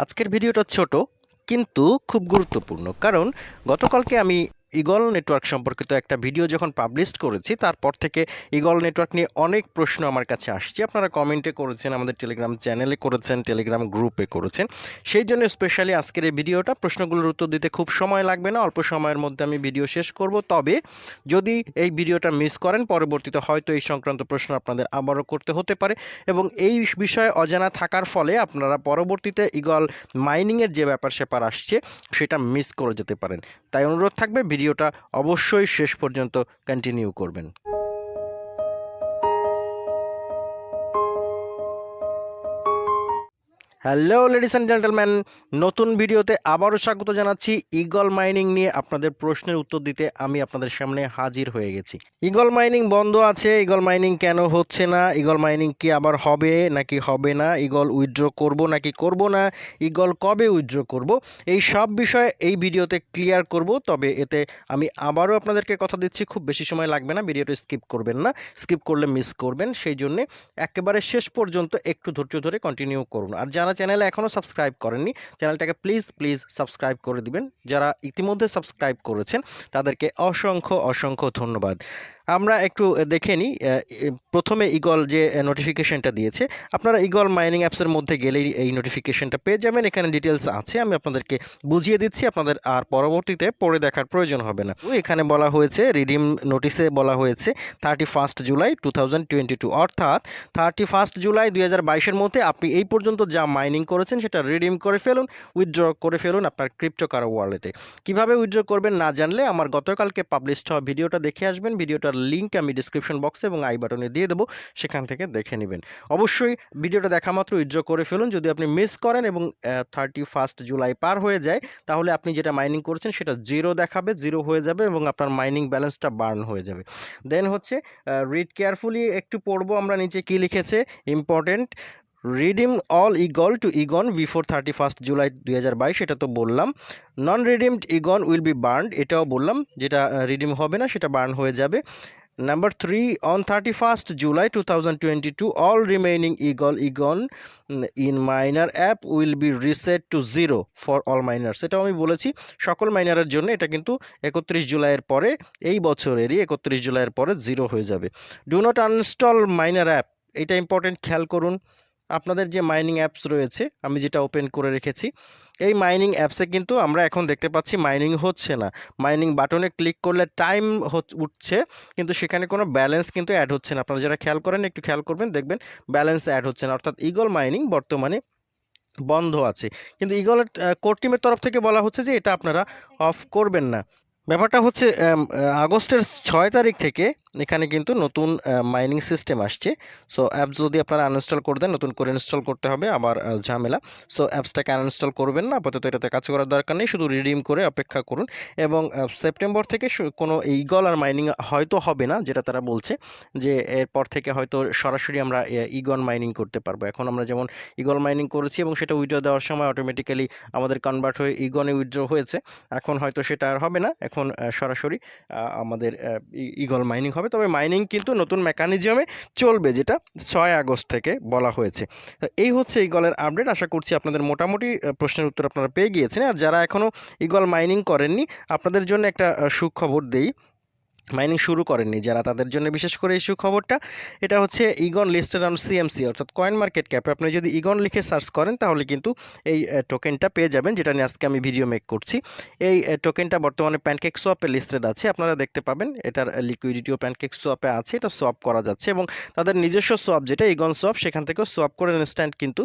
আজকের ভিডিওটা ছোট কিন্তু খুব গুরুত্বপূর্ণ। কারণ গতকালকে আমি ইগল নেটওয়ার্ক সম্পর্কিত একটা ভিডিও যখন পাবলিশ করেছি, তারপর থেকে ইগল নেটওয়ার্ক নিয়ে অনেক প্রশ্ন আমার কাছে আসছে। আপনারা কমেন্টে করেছেন, আমাদের টেলিগ্রাম চ্যানেলে করেছেন টেলিগ্রাম গ্রুপে করেছেন। সেই জন্য স্পেশালি আজকের এই ভিডিওটা, প্রশ্নগুলোর উত্তর দিতে খুব সময় লাগবে না, অল্প সময়ের মধ্যে আমি ভিডিও শেষ করব। তবে যদি এই ভিডিওটা মিস করেন, পরবর্তীতে হয়তো এই সংক্রান্ত প্রশ্ন আপনাদের আবারও করতে হতে পারে। এবং এই বিষয়ে অজানা থাকার ফলে আপনারা পরবর্তীতে ইগল মাইনিংয়ের যে ব্যাপার স্যাপার আসছে, সেটা মিস করে যেতে পারেন। তাই অনুরোধ থাকবে ভিডিওটা অবশ্যই শেষ পর্যন্ত কন্টিনিউ করবেন। হ্যালো লেডিস অ্যান্ড জেন্টেলম্যান নতুন ভিডিওতে আবারও স্বাগত জানাচ্ছি ইগল মাইনিং নিয়ে আপনাদের প্রশ্নের উত্তর দিতে আমি আপনাদের সামনে হাজির হয়ে গেছি। ইগল মাইনিং বন্ধ আছে। ইগল মাইনিং কেন হচ্ছে না? ইগল মাইনিং কি আবার হবে নাকি হবে না? ইগল উইথড্র করব নাকি করব না? ইগল কবে উইথড্র করব? এই সব বিষয়ে এই ভিডিওতে ক্লিয়ার করব। তবে এতে আমি আবারও আপনাদেরকে কথা দিচ্ছি। খুব বেশি সময় লাগবে না। ভিডিওটা স্কিপ করবেন না। স্কিপ করলে মিস করবেন। সেই জন্যে একেবারে শেষ পর্যন্ত একটু ধৈর্য ধরে কন্টিনিউ করুন। আর যারা চ্যানেলে এখনও সাবস্ক্রাইব করেননি, চ্যানেলটাকে প্লিজ প্লিজ সাবস্ক্রাইব করে দিবেন। যারা ইতিমধ্যে সাবস্ক্রাইব করেছেন, তাদেরকে অসংখ্য অসংখ্য ধন্যবাদ। আমরা একটু দেখে নিই প্রথমে ইগল যে নোটিফিকেশনটা দিয়েছে, আপনারা ইগল মাইনিং অ্যাপসের মধ্যে গেলেই এই নোটিফিকেশনটা পেয়ে যাবেন। এখানে ডিটেলস আছে, আমি আপনাদেরকে বুঝিয়ে দিচ্ছি, আপনাদের আর পরবর্তীতে পড়ে দেখার প্রয়োজন হবে না। এখানে বলা হয়েছে রিডিম নোটিসে বলা হয়েছে থার্টি ফার্স্ট জুলাই টু অর্থাৎ থার্টি ফার্স্ট জুলাই দুই হাজার মধ্যে আপনি এই পর্যন্ত যা মাইনিং করেছেন, সেটা রিডিম করে ফেলুন উইথড্র করে ফেলুন আপনার ক্রিপ্টোকার ওয়ালেটে কীভাবে উইথড্র করবেন না জানলে, আমার গতকালকে পাবলিশড হওয়া ভিডিওটা দেখে আসবেন, ভিডিওটার লিঙ্ক আমি ডিসক্রিপশন বক্সে এবং আই বাটনে দিয়ে দেবো, সেখান থেকে দেখে নেবেন। অবশ্যই ভিডিওটা দেখা মাত্র উইথড্র করে ফেলুন। যদি আপনি মিস করেন এবং থার্টি ফার্স্ট জুলাই পার হয়ে যায়, তাহলে আপনি যেটা মাইনিং করছেন সেটা জিরো দেখাবে জিরো হয়ে যাবে এবং আপনার মাইনিং ব্যালেন্সটা বার্ন হয়ে যাবে। দেন হচ্ছে রিড কেয়ারফুলি একটু পড়ব আমরা নিচে কি লিখেছে important redeem all eagle to Egon before thirty first July দুই এটা তো বললাম। Non redeemed Egon will be burned, এটাও বললাম, যেটা রিডিম হবে না, সেটা বার্ন হয়ে যাবে। Number three, on thirty first July two thousand twenty two, all remaining eagle Egon in miner app will be reset to zero for all miner সেটাও আমি বলেছি, সকল মাইনারের জন্য এটা কিন্তু একত্রিশ জুলাইয়ের পরে, এই বছরেরই একত্রিশ জুলাইয়ের পরে জিরো হয়ে যাবে। Do not uninstall miner app, এটা ইম্পর্টেন্ট খেয়াল করুন। আপনাদের যে মাইনিং অ্যাপস রয়েছে, আমি যেটা ওপেন করে রেখেছি, এই মাইনিং অ্যাপসে কিন্তু আমরা এখন দেখতে পাচ্ছি মাইনিং হচ্ছে না। মাইনিং বাটনে ক্লিক করলে টাইম উঠছে, কিন্তু সেখানে কোনো ব্যালেন্স কিন্তু অ্যাড হচ্ছে না। আপনারা যারা খেয়াল করেন, একটু খেয়াল করবেন, দেখবেন ব্যালেন্স অ্যাড হচ্ছে না। অর্থাৎ ইগল মাইনিং বর্তমানে বন্ধ আছে। কিন্তু ইগলের কোর টিমের তরফ থেকে বলা হচ্ছে যে এটা আপনারা অফ করবেন না। ব্যাপারটা হচ্ছে আগস্টের ছয় তারিখ থেকে এখানে কিন্তু নতুন মাইনিং সিস্টেম আসছে। সো অ্যাপস যদি আপনারা আনইনস্টল করে দেন, নতুন করে ইনস্টল করতে হবে আবার ঝামেলা। সো অ্যাপসটাকে আনইনস্টল করবেন না, আপাতত এটাতে কাজ করার দরকার নেই, শুধু রিডিম করে অপেক্ষা করুন। এবং সেপ্টেম্বর থেকে কোনো ইগল আর মাইনিং হয়তো হবে না, যেটা তারা বলছে, যে এরপর থেকে হয়তো সরাসরি আমরা ইগন মাইনিং করতে পারব। এখন আমরা যেমন ইগল মাইনিং করেছি এবং সেটা উইড্রো দেওয়ার সময় অটোমেটিক্যালি আমাদের কনভার্ট হয়ে ইগনে উইড্রো হয়েছে। এখন হয়তো সেটা আর হবে না, এখন সরাসরি আমাদের ইগল মাইনিং হবে। তবে মাইনিং কিন্তু নতুন মেকানিজমে চলবে, যেটা ছয় আগস্ট থেকে বলা হয়েছে। এই হচ্ছে ইগলের আপডেট আশা করছি আপনাদের মোটামুটি প্রশ্নের উত্তর আপনারা পেয়ে গিয়েছেন। আর যারা এখনও ইগল মাইনিং করেননি, আপনাদের জন্য একটা সুখবর দেই। মাইনিং শুরু করেননি, যারা তাদের জন্য বিশেষ করে এই সুখবরটা এটা হচ্ছে ইগন লিস্টেড অন সিএমসি অর্থাৎ কয়েন মার্কেট ক্যাপে আপনি যদি ইগন লিখে সার্চ করেন, তাহলে কিন্তু এই টোকেনটা পেয়ে যাবেন, যেটা নিয়ে আজকে আমি ভিডিও মেক করছি। এই টোকেনটা বর্তমানে প্যানকেক সোয়াপে লিস্টেড আছে, আপনারা দেখতে পাবেন, এটার লিকুইডিটিও প্যানকেক সোয়াপে আছে, এটা সোয়াপ করা যাচ্ছে, এবং তাদের নিজস্ব সোয়াপ যেটা ইগন সোয়াপ সেখান থেকেও সোয়াপ করে ইনস্ট্যান্ট কিন্তু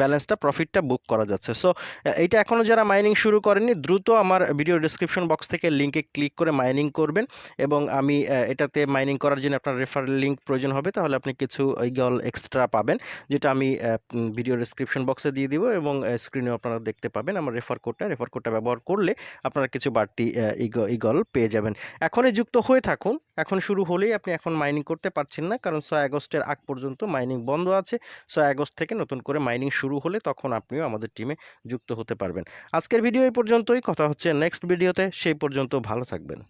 ব্যালেন্সটা প্রফিটটা বুক করা যাচ্ছে। সো এইটা এখনও যারা মাইনিং শুরু করেননি, দ্রুত আমার ভিডিও ডিসক্রিপশন বক্স থেকে লিঙ্কে ক্লিক করে মাইনিং করবেন। এবং আমি এটাতে মাইনিং করার জন্য আপনার রেফার লিঙ্ক প্রয়োজন হবে, তাহলে আপনি কিছু ইগল এক্সট্রা পাবেন, যেটা আমি ভিডিও ডিসক্রিপশন বক্সে দিয়ে দিব এবং স্ক্রিনে আপনারা দেখতে পাবেন আমার রেফার কোডটা রেফার কোডটা ব্যবহার করলে আপনারা কিছু বাড়তি ইগল পেয়ে যাবেন। এখনই যুক্ত হয়ে থাকুন। এখন শুরু হলেই আপনি এখন মাইনিং করতে পারছেন না, কারণ ছয় আগস্টের আগ পর্যন্ত মাইনিং বন্ধ আছে। ছয় আগস্ট থেকে নতুন করে মাইনিং শুরু হলে তখন আপনিও আমাদের টিমে যুক্ত হতে পারবেন। আজকের ভিডিও এই পর্যন্তই। কথা হচ্ছে নেক্সট ভিডিওতে সেই পর্যন্ত ভালো থাকবেন।